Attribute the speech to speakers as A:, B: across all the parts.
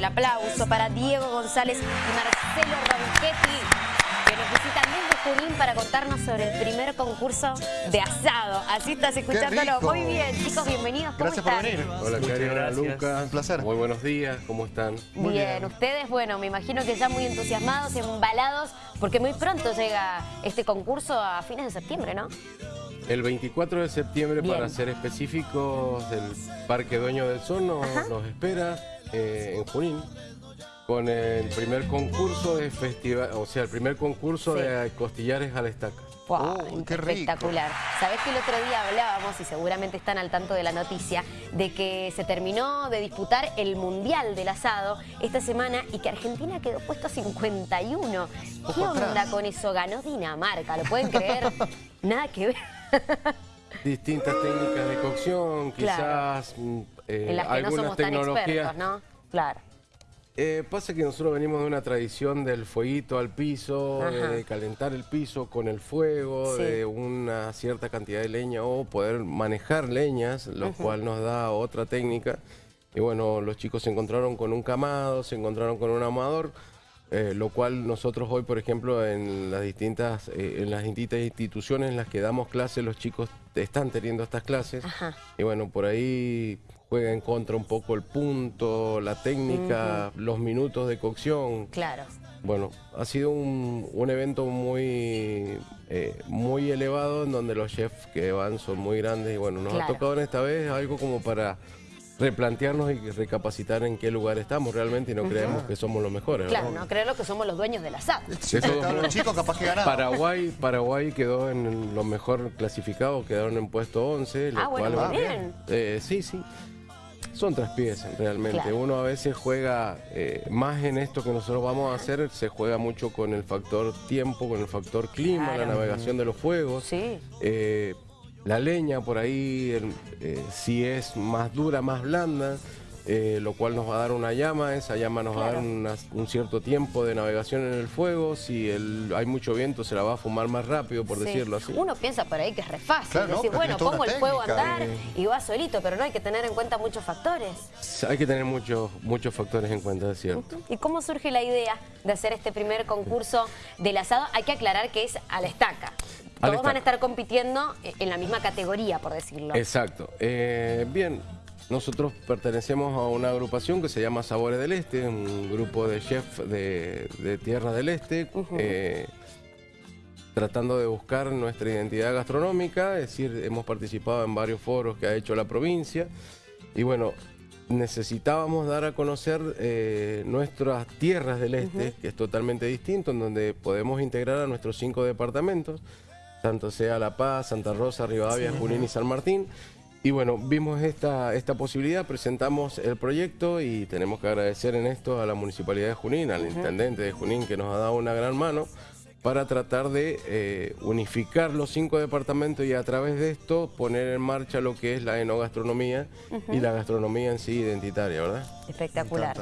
A: El aplauso para Diego González y Marcelo Ronchetti, que nos visitan desde Junín para contarnos sobre el primer concurso de asado. Así estás escuchándolo. Muy bien, chicos, bienvenidos. ¿Cómo
B: Gracias
A: están?
B: por venir.
C: Hola, Cari, hola. Lucas.
B: Un placer.
C: Muy buenos días, ¿cómo están?
B: Muy
A: bien.
B: bien.
A: ustedes, bueno, me imagino que ya muy entusiasmados, embalados, porque muy pronto llega este concurso a fines de septiembre, ¿no?
C: El 24 de septiembre,
A: Bien.
C: para ser específicos, el Parque Dueño del Sol nos espera eh, en Junín con el primer concurso de festival, o sea, el primer concurso
A: Sí.
C: de costillares a la estaca.
A: Wow,
B: Oh, qué rico.
A: espectacular. Sabés que el otro día hablábamos, y seguramente están al tanto de la noticia, de que se terminó de disputar el Mundial del Asado esta semana y que Argentina quedó puesto 51. ¿Qué
B: Ojo
A: onda
B: atrás.
A: con eso? Ganó Dinamarca, ¿lo pueden creer? Nada que ver.
C: Distintas técnicas de cocción,
A: Claro.
C: quizás mm, eh,
A: en las que no
C: algunas
A: somos tan
C: tecnologías.
A: expertos, ¿no? Claro.
C: Eh, pasa que nosotros venimos de una tradición del fueguito al piso, de calentar el piso con el fuego,
A: Sí.
C: de una cierta cantidad de leña o poder manejar leñas, lo cual nos da otra técnica. Y bueno, los chicos se encontraron con un camado, se encontraron con un amador, eh, lo cual nosotros hoy, por ejemplo, en las distintas, eh, en las distintas instituciones en las que damos clases, los chicos están teniendo estas clases.
A: Ajá.
C: Y bueno, por ahí juega en contra un poco el punto, la técnica, los minutos de cocción.
A: Claro.
C: Bueno, ha sido un, un evento muy, eh, muy elevado en donde los chefs que van son muy grandes y bueno, nos
A: Claro.
C: ha tocado en esta vez algo como para replantearnos y recapacitar en qué lugar estamos realmente y no creemos que somos los mejores.
A: Claro,
C: ¿verdad?
A: no creerlo que somos los dueños
C: De todos
B: estaban los
C: modos,
B: chicos, capaz que ganaban.
C: Paraguay, Paraguay quedó en lo mejor clasificado, quedaron en puesto 11. lo
A: Ah, bueno,
C: cual-
A: bien.
C: Eh, sí, sí. Son traspiés realmente.
A: Claro.
C: Uno a veces juega eh, más en esto que nosotros vamos a hacer, se juega mucho con el factor tiempo, con el factor clima,
A: Claro.
C: la navegación de los fuegos.
A: Sí.
C: Eh, la leña por ahí, el- eh, si es más dura, más blanda, eh, lo cual nos va a dar una llama, esa llama nos va a dar una- un cierto tiempo de navegación en el fuego, si el- hay mucho viento se la va a fumar más rápido, por
A: Sí.
C: decirlo así.
A: Uno piensa por ahí que es re fácil.
B: Claro,
A: decir, bueno, pongo el fuego a andar y va solito, pero no hay que tener en cuenta muchos factores.
C: Hay que tener muchos, muchos factores en cuenta, es cierto.
A: ¿Y cómo surge la idea de hacer este primer concurso del asado? Hay que aclarar que es a la estaca.
C: A la
A: Todos van a estar compitiendo en la misma categoría, por decirlo.
C: Exacto. Eh, bien, nosotros pertenecemos a una agrupación que se llama Sabores del Este, un grupo de chefs de, de Tierra del Este, eh, tratando de buscar nuestra identidad gastronómica, es decir, hemos participado en varios foros que ha hecho la provincia y bueno, necesitábamos dar a conocer eh, nuestras tierras del este, que es totalmente distinto, en donde podemos integrar a nuestros cinco departamentos, tanto sea La Paz, Santa Rosa, Rivadavia, Junín y San Martín. Y bueno, vimos esta, esta posibilidad, presentamos el proyecto y tenemos que agradecer en esto a la Municipalidad de Junín, al Intendente de Junín que nos ha dado una gran mano para tratar de eh, unificar los cinco departamentos y a través de esto poner en marcha lo que es la enogastronomía y la gastronomía en sí identitaria, ¿verdad?
A: Espectacular.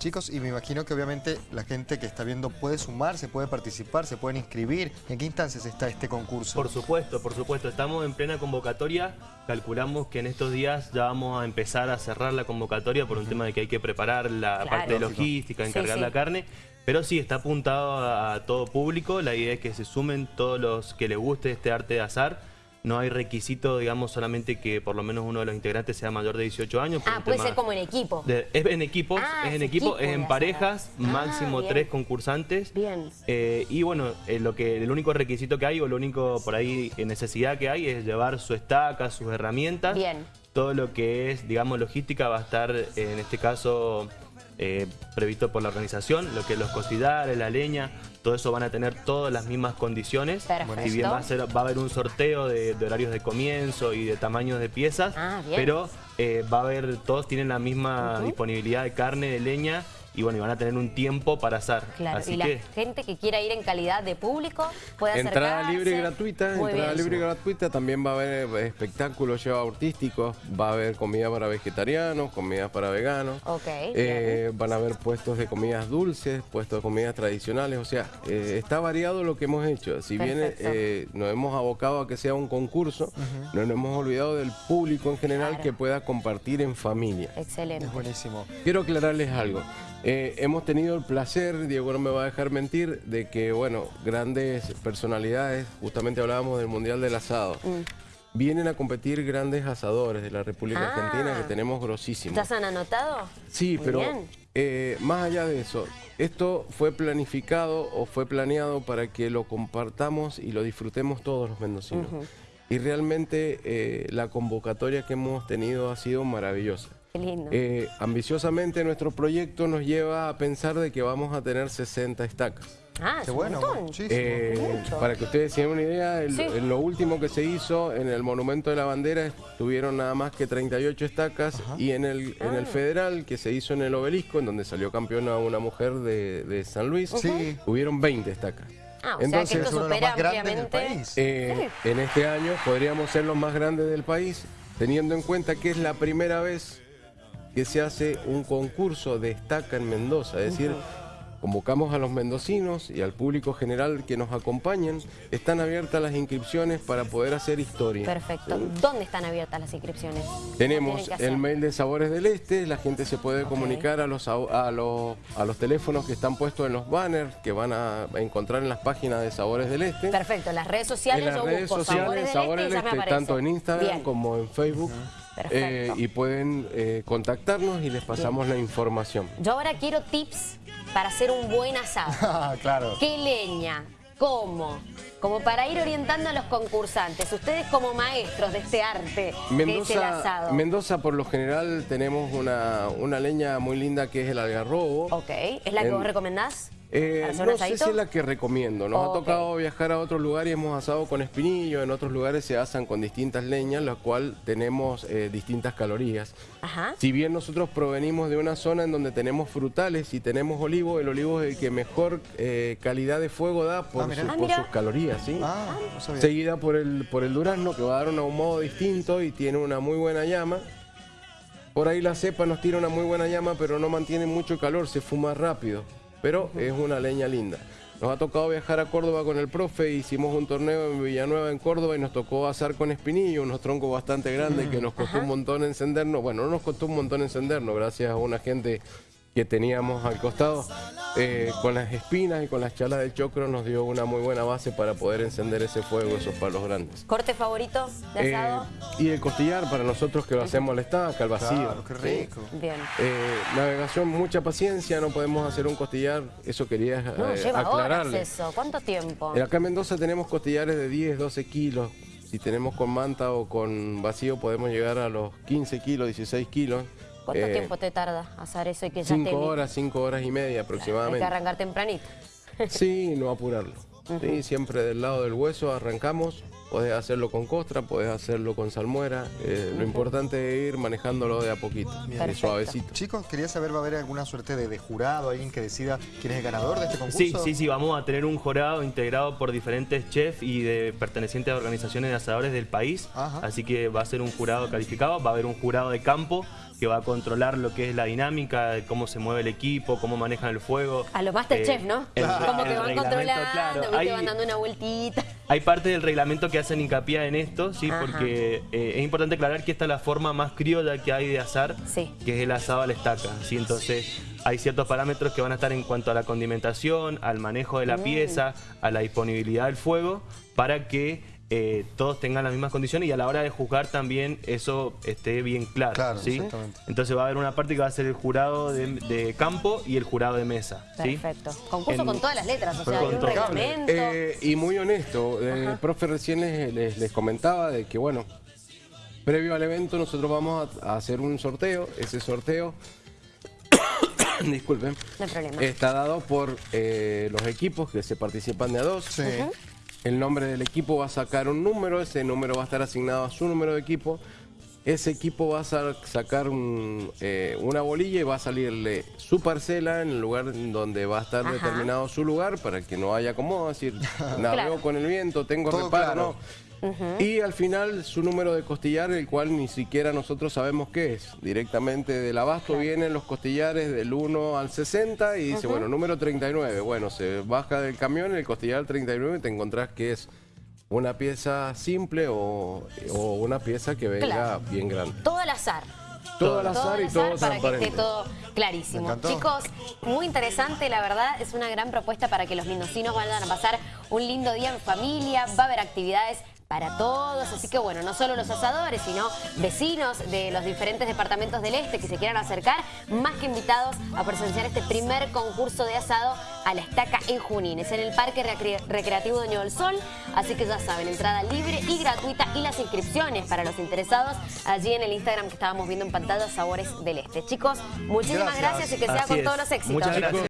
B: Chicos, y me imagino que obviamente la gente que está viendo puede sumarse, puede participar, se pueden inscribir. ¿En qué instancias está este concurso?
D: Por supuesto, por supuesto. Estamos en plena convocatoria. Calculamos que en estos días ya vamos a empezar a cerrar la convocatoria por un tema de que hay que preparar la
A: Claro.
D: parte de logística,
A: Sí,
D: encargar
A: sí.
D: la carne. Pero sí, está apuntado a, a todo público. La idea es que se sumen todos los que les guste este arte de azar. No hay requisito, digamos, solamente que por lo menos uno de los integrantes sea mayor de 18 años.
A: Ah, puede ser como en equipo.
D: de- es en equipos,
A: Ah,
D: es en equipo,
A: equipo
D: es en parejas,
A: Ah,
D: máximo
A: bien.
D: tres concursantes.
A: Bien.
D: Eh, y bueno, eh, lo que, el único requisito que hay o lo único por ahí eh, necesidad que hay es llevar su estaca, sus herramientas.
A: Bien.
D: Todo lo que es, digamos, logística va a estar, eh, en este caso, eh, previsto por la organización. Lo que es los cocidares, la leña, todo eso van a tener todas las mismas condiciones.
A: Perfecto.
D: Si bien va a, ser, va a haber un sorteo de, de horarios de comienzo y de tamaños de piezas,
A: Ah,
D: pero eh, va a haber, todos tienen la misma disponibilidad de carne, de leña y bueno, y van a tener un tiempo para asar.
A: Claro,
D: Así
A: y la
D: que
A: gente que quiera ir en calidad de público puede acercarse.
C: Entrada libre y gratuita,
A: Muy
C: entrada
A: bien.
C: libre y gratuita, también va a haber eh, espectáculos lleva artísticos, va a haber comida para vegetarianos, comida para veganos,
A: Ok,
C: eh, van a haber puestos de comidas dulces, puestos de comidas tradicionales, o sea, eh, está variado lo que hemos hecho. Si bien
A: Perfecto.
C: eh, nos hemos abocado a que sea un concurso, no nos hemos olvidado del público en general
A: Claro.
C: que pueda compartir en familia.
A: Excelente.
B: Es buenísimo.
C: Quiero aclararles algo. Eh, hemos tenido el placer, Diego no me va a dejar mentir, de que, bueno, grandes personalidades, justamente hablábamos del Mundial del Asado, vienen a competir grandes asadores de la República
A: Mm. Ah.
C: Argentina que tenemos grosísimos.
A: ¿Estás han anotado?
C: Sí,
A: Muy
C: pero eh, más allá de eso, esto fue planificado o fue planeado para que lo compartamos y lo disfrutemos todos los mendocinos. Y realmente eh, la convocatoria que hemos tenido ha sido maravillosa.
A: Lindo.
C: Eh, ambiciosamente nuestro proyecto nos lleva a pensar de que vamos a tener 60 estacas.
A: ah,
B: Qué bueno.
C: Eh,
A: Mucho.
C: para que ustedes tengan una idea, el-
A: Sí.
C: lo último que se hizo en el Monumento de la Bandera tuvieron nada más que 38 estacas y en el, en
A: Ah.
C: el Federal que se hizo en el Obelisco, en donde salió campeona una mujer de, de San Luis,
B: Sí.
C: hubieron 20 estacas.
A: Ah, o sea
C: Entonces,
A: que
B: es
A: esto
B: uno de los
A: supera
B: más grandes del
A: ampliamente.
B: país.
C: Eh, en este año podríamos ser los más grandes del país, teniendo en cuenta que es la primera vez que se hace un concurso de estaca en Mendoza. Es decir, convocamos a los mendocinos y al público general que nos acompañen. Están abiertas las inscripciones para poder hacer historia.
A: Perfecto. ¿Dónde están abiertas las inscripciones? ¿Qué
C: Tenemos el mail de Sabores del Este, la gente se puede comunicar a los, a, los, a los teléfonos que están puestos en los banners que van a encontrar en las páginas de Sabores del Este.
A: Perfecto, las redes sociales
C: En las
A: yo
C: redes
A: busco
C: sociales,
A: Sabores del
C: Sabores
A: Este y
C: del Este, tanto en Instagram
A: Bien.
C: como en Facebook.
A: Perfecto.
C: Eh, y pueden eh, contactarnos y les pasamos la información.
A: Yo ahora quiero tips para hacer un buen asado.
B: Ah, claro.
A: ¿Qué leña? ¿Cómo? Como para ir orientando a los concursantes. Ustedes como maestros de este arte que es el
C: Mendoza,
A: asado.
C: Mendoza, por lo general, tenemos una, una leña muy linda que es el algarrobo.
A: Ok, ¿es la que
C: En-
A: vos recomendás?
C: Eh,
A: ¿Para hacer un
C: no sé si es la que recomiendo. Nos ha tocado viajar a otros lugares y hemos asado con espinillo. En otros lugares se asan con distintas leñas, la cual tenemos eh, distintas calorías.
A: Ajá.
C: Si bien nosotros provenimos de una zona en donde tenemos frutales y tenemos olivo, el olivo es el que mejor eh, calidad de fuego da por,
B: Ah,
C: su-
A: Ah,
C: por sus calorías. ¿sí?
B: Ah, no sabía.
C: Seguida por el, por el durazno, que va a dar un ahumado distinto y tiene una muy buena llama. Por ahí la cepa nos tira una muy buena llama, pero no mantiene mucho calor, se fuma rápido. Pero es una leña linda. Nos ha tocado viajar a Córdoba con el profe, hicimos un torneo en Villanueva, en Córdoba, y nos tocó asar con espinillo, unos troncos bastante grandes que nos costó un montón encendernos. Bueno, no nos costó un montón encendernos, gracias a una gente que teníamos al costado. Eh, con las espinas y con las chalas del chocro nos dio una muy buena base para poder encender ese fuego, esos palos grandes.
A: ¿Corte favorito de
C: Eh,
A: asado?
C: y el costillar para nosotros que lo hacemos al estaca, al vacío.
B: Claro, qué
C: ¿sí?
B: rico.
A: Bien.
C: Eh, navegación, mucha paciencia, no podemos hacer un costillar, eso quería
A: No,
C: eh,
A: lleva horas
C: aclararle.
A: eso. ¿Cuánto tiempo?
C: Eh, Acá en Mendoza tenemos costillares de 10, 12 kilos. Si tenemos con manta o con vacío podemos llegar a los 15 kilos, 16 kilos.
A: ¿Cuánto
C: Eh,
A: tiempo te tarda hacer eso y que ya
C: 5
A: te...
C: horas, 5 horas y media
A: Hay que
C: aproximadamente.
A: arrancar tempranito.
C: Sí, no apurarlo. Sí, siempre del lado del hueso arrancamos. Podés hacerlo con costra, podés hacerlo con salmuera. Eh, Lo importante es ir manejándolo de a poquito, de suavecito.
B: Chicos, quería saber, ¿va a haber alguna suerte de, de jurado, alguien que decida quién es el ganador de este concurso?
D: Sí, sí, sí, vamos a tener un jurado integrado por diferentes chefs y de pertenecientes a organizaciones de asadores del país.
B: Ajá.
D: Así que va a ser un jurado calificado, va a haber un jurado de campo que va a controlar lo que es la dinámica, cómo se mueve el equipo, cómo manejan el fuego.
A: A los Masterchef,
D: Eh,
A: ¿no?
D: el-
A: Como que van controlando,
D: claro.
A: ¿viste?
D: Hay-
A: van dando una vueltita.
D: Hay parte del reglamento que hacen hincapié en esto, sí,
A: Ajá.
D: porque eh, es importante aclarar que esta es la forma más criolla que hay de asar,
A: Sí.
D: que es el asado a la estaca. ¿sí? Entonces, hay ciertos parámetros que van a estar en cuanto a la condimentación, al manejo de la
A: Mm.
D: pieza, a la disponibilidad del fuego, para que eh, todos tengan las mismas condiciones y a la hora de juzgar también eso esté bien claro.
B: Claro,
D: ¿sí?
B: exactamente.
D: Entonces va a haber una parte que va a ser el jurado de, de campo y el jurado de mesa. ¿sí?
A: Perfecto. Concurso
D: En-
A: con todas las letras, o sea, hay un reglamento.
C: Eh, y muy honesto, eh, el profe recién les, les- les comentaba de que, bueno, previo al evento nosotros vamos a, a hacer un sorteo. Ese sorteo, disculpen,
A: No hay problema.
C: está dado por eh, los equipos que se participan de a dos.
B: Sí.
C: El nombre del equipo va a sacar un número, ese número va a estar asignado a su número de equipo. Ese equipo va a sa- sacar un, eh, una bolilla y va a salirle su parcela en el lugar en donde va a estar
A: Ajá.
C: determinado su lugar para que no haya como decir, navego
A: Claro.
C: con el viento, tengo
B: Todo
C: reparo,
B: claro.
C: no. Y al final su número de costillar, el cual ni siquiera nosotros sabemos qué es. Directamente del abasto vienen los costillares del 1 al 60 y dice, bueno, número 39. Bueno, se baja del camión el costillar 39 y te encontrás que es una pieza simple o, o una pieza que venga
A: Claro.
C: bien grande.
A: Todo al azar.
C: Todo al azar y todo
A: azar para que esté todo clarísimo. Chicos, muy interesante, la verdad, es una gran propuesta para que los mendocinos vayan a pasar un lindo día en familia, va a haber actividades para todos, así que bueno, no solo los asadores, sino vecinos de los diferentes departamentos del este que se quieran acercar, más que invitados a presenciar este primer concurso de asado a la estaca en Junín. Es en el Parque Recre- Recreativo Doño del Sol, así que ya saben, entrada libre y gratuita y las inscripciones para los interesados allí en el Instagram que estábamos viendo en pantalla, Sabores del Este. Chicos, muchísimas
B: Gracias.
A: gracias, y que sea
D: Así
A: con
D: es.
A: todos los éxitos.
D: Muchas gracias.